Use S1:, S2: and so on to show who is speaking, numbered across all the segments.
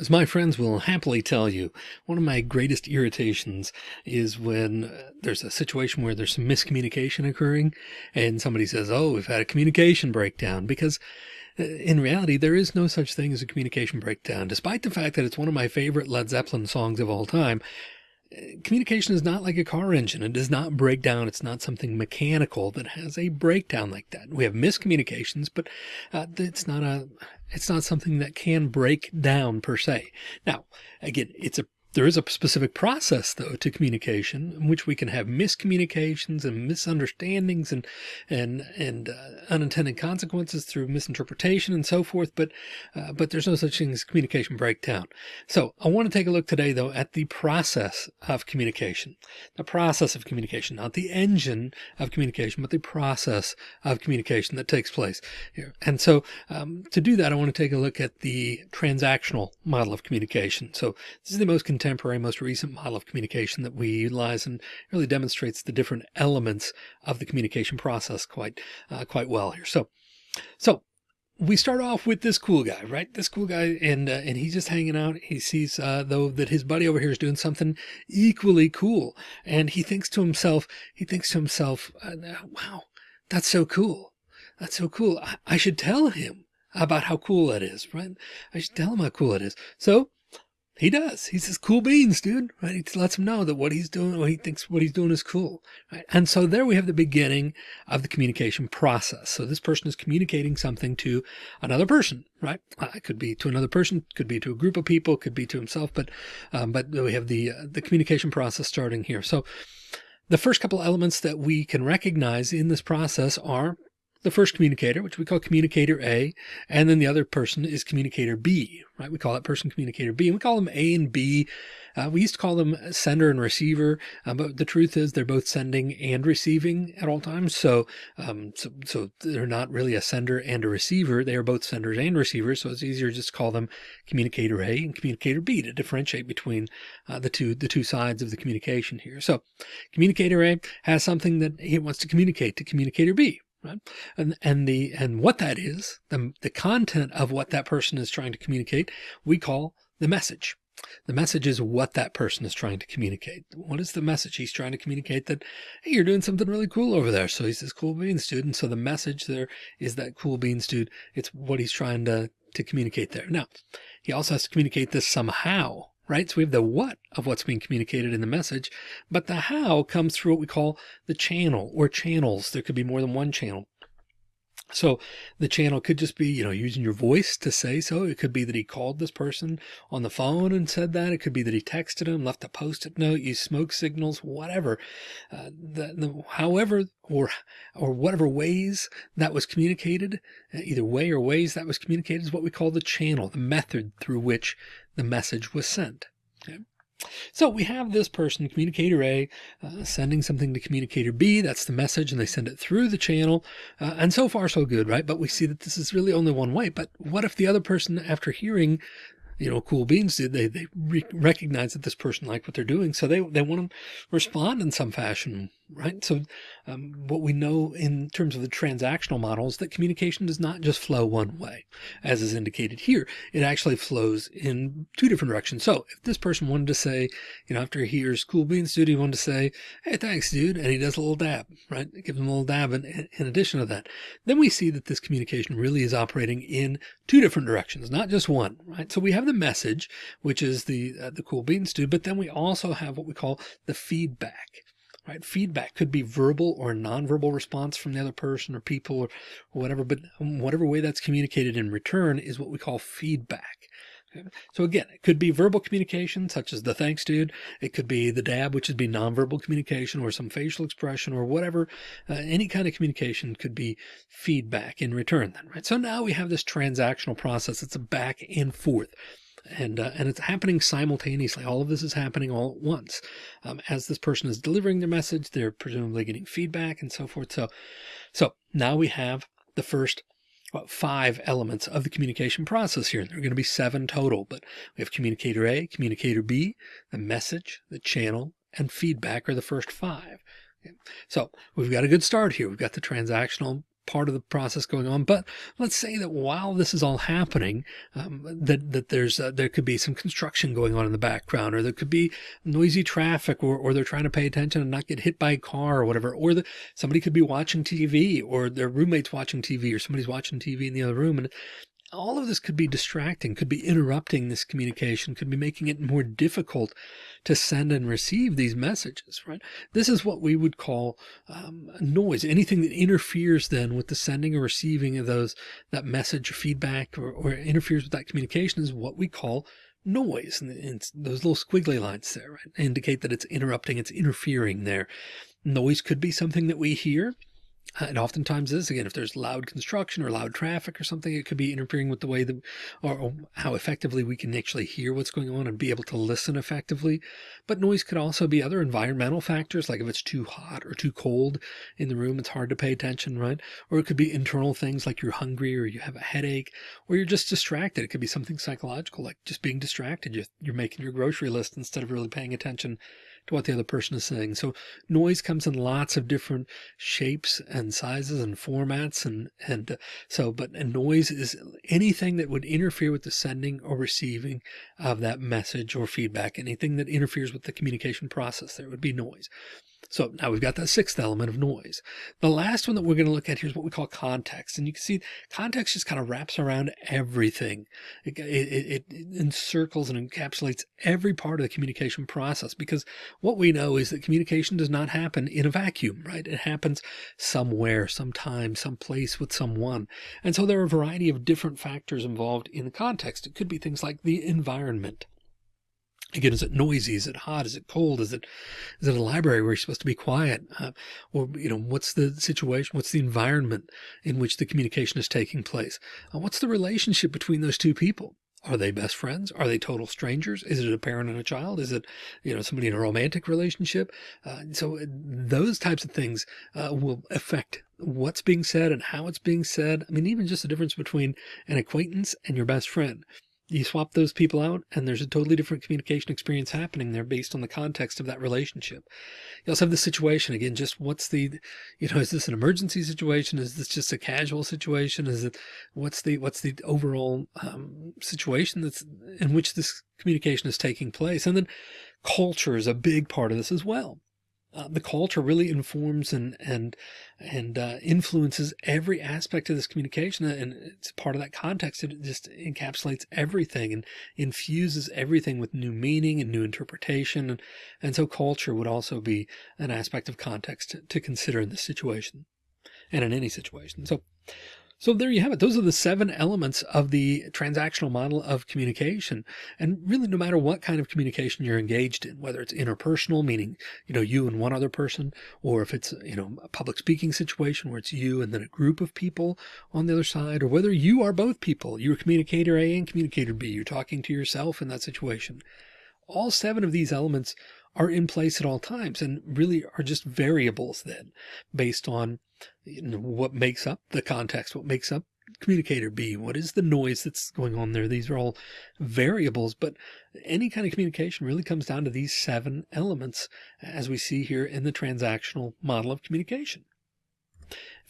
S1: As my friends will happily tell you, one of my greatest irritations is when uh, there's a situation where there's some miscommunication occurring and somebody says, oh, we've had a communication breakdown because uh, in reality, there is no such thing as a communication breakdown, despite the fact that it's one of my favorite Led Zeppelin songs of all time. Communication is not like a car engine. It does not break down. It's not something mechanical that has a breakdown like that. We have miscommunications, but uh, it's not a it's not something that can break down per se. Now, again, it's a there is a specific process, though, to communication in which we can have miscommunications and misunderstandings and and and uh, unintended consequences through misinterpretation and so forth. But uh, but there's no such thing as communication breakdown. So I want to take a look today, though, at the process of communication, the process of communication, not the engine of communication, but the process of communication that takes place here. And so um, to do that, I want to take a look at the transactional model of communication. So this is the most contemporary, most recent model of communication that we utilize and really demonstrates the different elements of the communication process quite, uh, quite well here. So, so we start off with this cool guy, right? This cool guy, and uh, and he's just hanging out. He sees uh, though that his buddy over here is doing something equally cool, and he thinks to himself, he thinks to himself, uh, "Wow, that's so cool. That's so cool. I, I should tell him about how cool that is, right? I should tell him how cool it is." So he does. He says, cool beans, dude. Right. He lets him know that what he's doing, what he thinks what he's doing is cool. Right. And so there we have the beginning of the communication process. So this person is communicating something to another person, right? Uh, it could be to another person, could be to a group of people, could be to himself, but, um, but we have the, uh, the communication process starting here. So the first couple elements that we can recognize in this process are the first communicator, which we call communicator A, and then the other person is communicator B, right? We call that person communicator B, and we call them A and B. Uh, we used to call them sender and receiver, uh, but the truth is they're both sending and receiving at all times. So, um, so, so they're not really a sender and a receiver. They are both senders and receivers. So it's easier just to call them communicator A and communicator B to differentiate between uh, the two, the two sides of the communication here. So communicator A has something that he wants to communicate to communicator B, right? And, and the, and what that is, the, the content of what that person is trying to communicate, we call the message. The message is what that person is trying to communicate. What is the message? He's trying to communicate that, hey, you're doing something really cool over there. So he's this cool beans dude. And so the message there is that cool beans dude. It's what he's trying to, to communicate there. Now, he also has to communicate this somehow right? So we have the what of what's being communicated in the message, but the how comes through what we call the channel or channels. There could be more than one channel. So the channel could just be, you know, using your voice to say so. It could be that he called this person on the phone and said that. It could be that he texted him, left a post-it note, used smoke signals, whatever. Uh, the, the, however, or, or whatever ways that was communicated, uh, either way or ways that was communicated is what we call the channel, the method through which the message was sent. So we have this person, communicator A, uh, sending something to communicator B. That's the message, and they send it through the channel. Uh, and so far, so good, right? But we see that this is really only one way. But what if the other person, after hearing you know, cool beans did. They, they re recognize that this person liked what they're doing. So they, they want to respond in some fashion, right? So um, what we know in terms of the transactional model is that communication does not just flow one way, as is indicated here. It actually flows in two different directions. So if this person wanted to say, you know, after he hears cool beans dude, he wanted to say, hey, thanks, dude. And he does a little dab, right? Give him a little dab in, in addition to that. Then we see that this communication really is operating in two different directions, not just one, right? So we have the message, which is the, uh, the cool beans dude, but then we also have what we call the feedback right? Feedback could be verbal or nonverbal response from the other person or people or, whatever, but whatever way that's communicated in return is what we call feedback. So again, it could be verbal communication, such as the thanks dude. It could be the dab, which would be nonverbal communication or some facial expression or whatever. Uh, any kind of communication could be feedback in return then, right? So now we have this transactional process. It's a back and forth and uh, and it's happening simultaneously. All of this is happening all at once. Um, as this person is delivering their message, they're presumably getting feedback and so forth. So, so now we have the first five elements of the communication process here. There are going to be seven total, but we have communicator A, communicator B, the message, the channel, and feedback are the first five. Okay. So we've got a good start here. We've got the transactional part of the process going on. But let's say that while this is all happening, um, that, that there's, uh, there could be some construction going on in the background, or there could be noisy traffic, or, or they're trying to pay attention and not get hit by a car or whatever, or the, somebody could be watching TV or their roommate's watching TV or somebody's watching TV in the other room. And all of this could be distracting, could be interrupting this communication, could be making it more difficult to send and receive these messages, right? This is what we would call um, noise. Anything that interferes then with the sending or receiving of those, that message feedback or, or interferes with that communication is what we call noise. And, and those little squiggly lines there, right, indicate that it's interrupting, it's interfering there. Noise could be something that we hear. Uh, and oftentimes is again, if there's loud construction or loud traffic or something, it could be interfering with the way that, or, or, how effectively we can actually hear what's going on and be able to listen effectively. But noise could also be other environmental factors, like if it's too hot or too cold in the room, it's hard to pay attention, right? Or it could be internal things like you're hungry or you have a headache or you're just distracted. It could be something psychological, like just being distracted. You're, you're making your grocery list instead of really paying attention to what the other person is saying. So noise comes in lots of different shapes and sizes and formats. And, and uh, so, but noise is anything that would interfere with the sending or receiving of that message or feedback, anything that interferes with the communication process, there would be noise. So now we've got that sixth element of noise. The last one that we're going to look at here is what we call context. And you can see context just kind of wraps around everything. It, it, it, encircles and encapsulates every part of the communication process because what we know is that communication does not happen in a vacuum, right? It happens somewhere, sometime, someplace with someone. And so there are a variety of different factors involved in the context. It could be things like the environment. Again, is it noisy? Is it hot? Is it cold? Is it, is it a library where you're supposed to be quiet? Uh, or, you know, what's the situation? What's the environment in which the communication is taking place? Uh, what's the relationship between those two people? Are they best friends? Are they total strangers? Is it a parent and a child? Is it, you know, somebody in a romantic relationship? Uh, so uh, those types of things uh, will affect what's being said and how it's being said. I mean, even just the difference between an acquaintance and your best friend you swap those people out and there's a totally different communication experience happening there based on the context of that relationship. You also have the situation again, just what's the, you know, is this an emergency situation? Is this just a casual situation? Is it, what's the, what's the overall um, situation that's in which this communication is taking place? And then culture is a big part of this as well uh, the culture really informs and and and uh, influences every aspect of this communication and it's part of that context. It just encapsulates everything and infuses everything with new meaning and new interpretation and, and so culture would also be an aspect of context to, to consider in this situation and in any situation. So so there you have it. Those are the seven elements of the transactional model of communication. And really, no matter what kind of communication you're engaged in, whether it's interpersonal, meaning, you know, you and one other person, or if it's, you know, a public speaking situation where it's you and then a group of people on the other side, or whether you are both people, you're communicator A and communicator B, you're talking to yourself in that situation. All seven of these elements are in place at all times and really are just variables then based on what makes up the context, what makes up communicator B, what is the noise that's going on there. These are all variables, but any kind of communication really comes down to these seven elements as we see here in the transactional model of communication.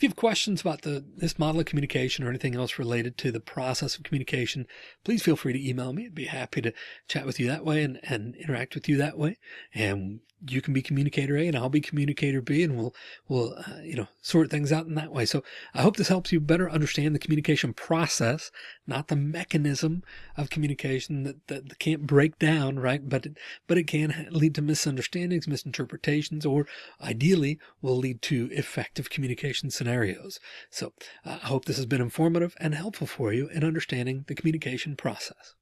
S1: If you have questions about the this model of communication or anything else related to the process of communication, please feel free to email me. I'd be happy to chat with you that way and, and interact with you that way. And you can be communicator A and I'll be communicator B and we'll, we'll, uh, you know, sort things out in that way. So I hope this helps you better understand the communication process, not the mechanism of communication that, that, that can't break down, right? But, it, but it can lead to misunderstandings, misinterpretations, or ideally will lead to effective communication scenarios. So uh, I hope this has been informative and helpful for you in understanding the communication process.